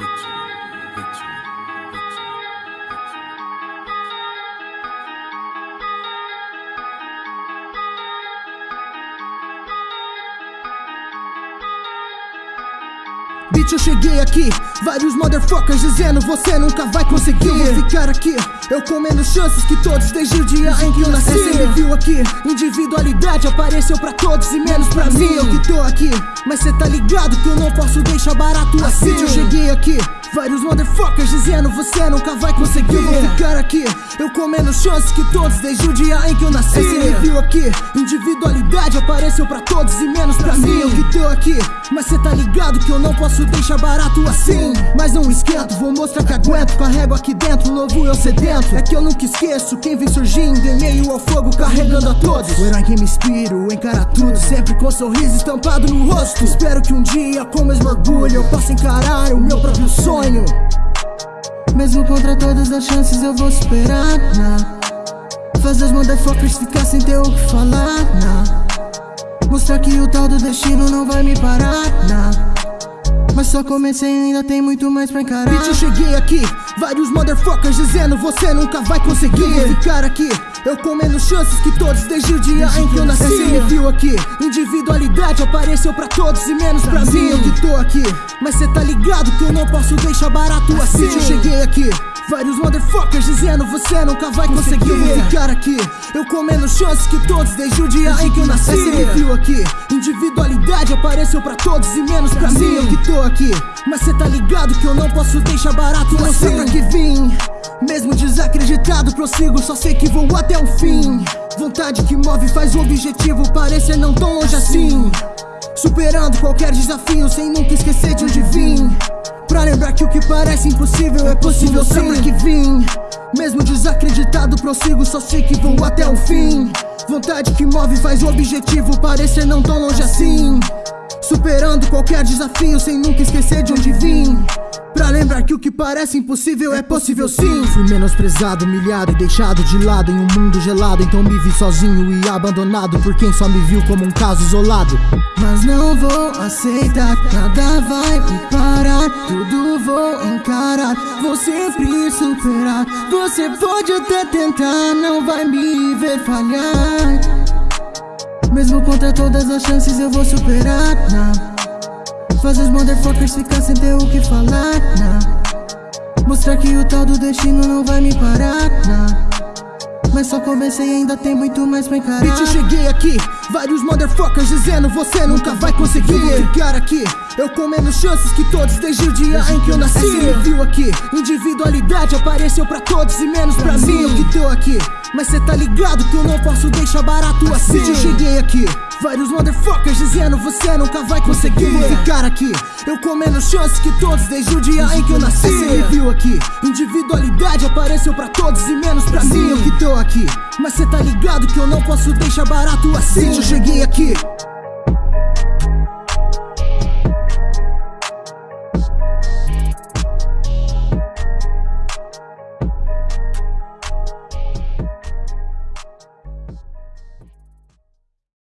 picture. Bitch, eu cheguei aqui, vários motherfuckers dizendo você nunca vai conseguir. Eu vou ficar aqui, eu comendo chances que todos desde o dia em que eu nasci. Você me viu aqui, individualidade apareceu pra todos e menos pra mim. Eu que tô aqui, mas cê tá ligado que eu não posso deixar barato assim. Bitch, eu cheguei aqui. Vários motherfuckers dizendo você nunca vai conseguir. Eu vou ficar aqui, eu comendo chances que todos desde o dia em que eu nasci. Esse review aqui, individualidade apareceu pra todos e menos pra mim. Eu que tô aqui, mas cê tá ligado que eu não posso deixar barato assim. Mas não esquento, vou mostrar que aguento. Carrego aqui dentro, novo eu sedento. É que eu nunca esqueço quem vem surgindo Em meio ao fogo, carregando a todos. O herói que me inspiro, encara tudo. Sempre com sorriso estampado no rosto. Espero que um dia, com mesmo orgulho Eu possa encarar o meu próprio sonho. Mesmo contra todas as chances eu vou superar, nah. Fazer os motherfuckers ficar sem ter o que falar, nah. Mostrar que o tal do destino não vai me parar, nah. Mas só comecei e ainda tem muito mais pra encarar. Bitch, eu cheguei aqui, vários motherfuckers dizendo Você nunca vai conseguir. Eu vou ficar aqui eu comendo chances que todos desde o dia em que eu nasci. Você me viu aqui, individualidade apareceu pra todos e menos pra mim. Eu que tô aqui, mas cê tá ligado que eu não posso deixar barato assim. Eu cheguei aqui, vários motherfuckers dizendo você nunca vai conseguir Eu vou ficar aqui, eu comendo chances que todos desde o dia em que eu nasci. Você me viu aqui, individualidade apareceu pra todos e menos pra mim. Eu que tô aqui, mas cê tá ligado que eu não posso deixar barato assim. pra que vim? Mesmo desacreditado, prossigo, só sei que vou até o fim. Vontade que move faz o objetivo parecer não tão longe assim. Superando qualquer desafio sem nunca esquecer de onde vim. Pra lembrar que o que parece impossível é possível sempre que vim. Mesmo desacreditado, prossigo, só sei que vou até o fim. Vontade que move faz o objetivo parecer não tão longe assim. Superando qualquer desafio sem nunca esquecer de onde vim. Pra lembrar que o que parece impossível é possível sim. Fui menosprezado, humilhado e deixado de lado Em um mundo gelado, então me vi sozinho e abandonado Por quem só me viu como um caso isolado. Mas não vou aceitar, nada vai me parar Tudo vou encarar, vou sempre superar. Você pode até tentar, não vai me ver falhar. Mesmo contra todas as chances eu vou superar, não Faz os motherfuckers ficar sem ter o que falar, nah. Mostrar que o tal do destino não vai me parar, nah. Mas só comecei e ainda tem muito mais pra encarar. Bitch, eu cheguei aqui, vários motherfuckers dizendo Você nunca vai conseguir. Vou ficar aqui Eu comendo chances que todos desde o dia em que eu nasci. Você me viu aqui, individualidade apareceu pra todos e menos pra mim. Eu que tô aqui, mas cê tá ligado que eu não posso deixar barato assim. eu cheguei aqui. Vários motherfuckers dizendo você nunca vai conseguir. Vou ficar aqui, eu comendo chances que todos desde o dia em que eu nasci. Você me viu aqui, individualidade apareceu pra todos e menos pra mim. Eu que tô aqui, mas cê tá ligado que eu não posso deixar barato assim. Eu cheguei aqui